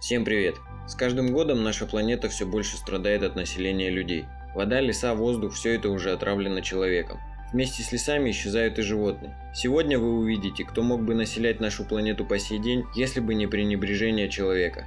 Всем привет! С каждым годом наша планета все больше страдает от населения людей. Вода, леса, воздух – все это уже отравлено человеком. Вместе с лесами исчезают и животные. Сегодня вы увидите, кто мог бы населять нашу планету по сей день, если бы не пренебрежение человека.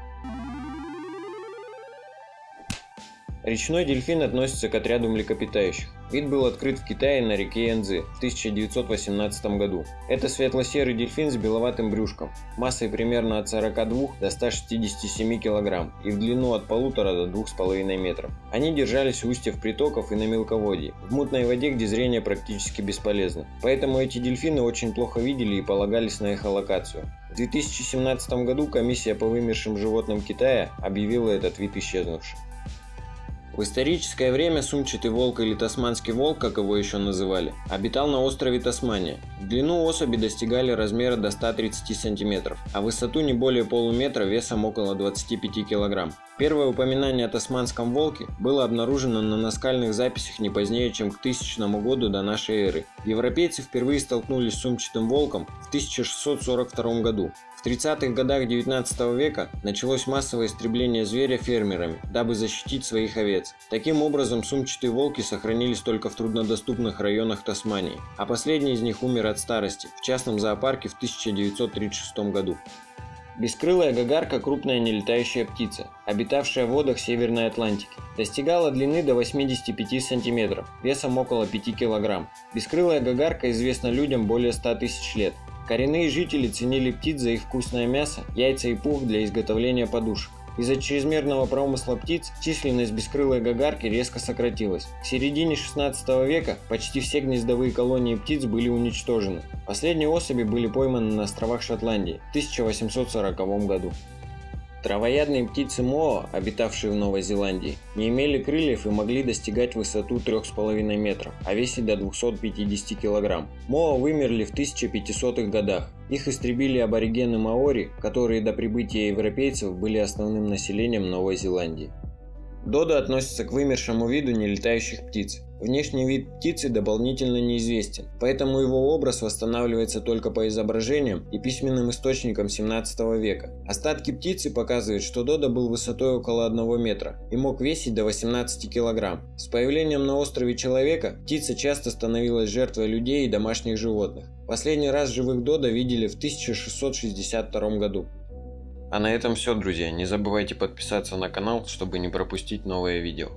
Речной дельфин относится к отряду млекопитающих. Вид был открыт в Китае на реке Янцзы в 1918 году. Это светло-серый дельфин с беловатым брюшком, массой примерно от 42 до 167 кг и в длину от 1,5 до 2,5 метров. Они держались у устьев притоков и на мелководье, в мутной воде, где зрение практически бесполезно. Поэтому эти дельфины очень плохо видели и полагались на эхолокацию. В 2017 году комиссия по вымершим животным Китая объявила этот вид исчезнувшим. В историческое время сумчатый волк или тасманский волк, как его еще называли, обитал на острове Тасмания. Длину особи достигали размера до 130 см, а высоту не более полуметра весом около 25 кг. Первое упоминание о тасманском волке было обнаружено на наскальных записях не позднее, чем к 1000 году до нашей эры. Европейцы впервые столкнулись с сумчатым волком в 1642 году. В 30-х годах 19 века началось массовое истребление зверя фермерами, дабы защитить своих овец. Таким образом, сумчатые волки сохранились только в труднодоступных районах Тасмании, а последний из них умер от старости в частном зоопарке в 1936 году. Бескрылая гагарка – крупная нелетающая птица, обитавшая в водах Северной Атлантики. Достигала длины до 85 см, весом около 5 кг. Бескрылая гагарка известна людям более 100 тысяч лет. Коренные жители ценили птиц за их вкусное мясо, яйца и пух для изготовления подушек. Из-за чрезмерного промысла птиц численность бескрылой гагарки резко сократилась. К середине 16 века почти все гнездовые колонии птиц были уничтожены. Последние особи были пойманы на островах Шотландии в 1840 году. Травоядные птицы Моа, обитавшие в Новой Зеландии, не имели крыльев и могли достигать высоту 3,5 метров, а весить до 250 кг. Моа вымерли в 1500-х годах. Их истребили аборигены маори, которые до прибытия европейцев были основным населением Новой Зеландии. Додо относится к вымершему виду нелетающих птиц. Внешний вид птицы дополнительно неизвестен, поэтому его образ восстанавливается только по изображениям и письменным источникам 17 века. Остатки птицы показывают, что Додо был высотой около 1 метра и мог весить до 18 килограмм. С появлением на острове человека птица часто становилась жертвой людей и домашних животных. Последний раз живых Додо видели в 1662 году. А на этом все, друзья. Не забывайте подписаться на канал, чтобы не пропустить новые видео.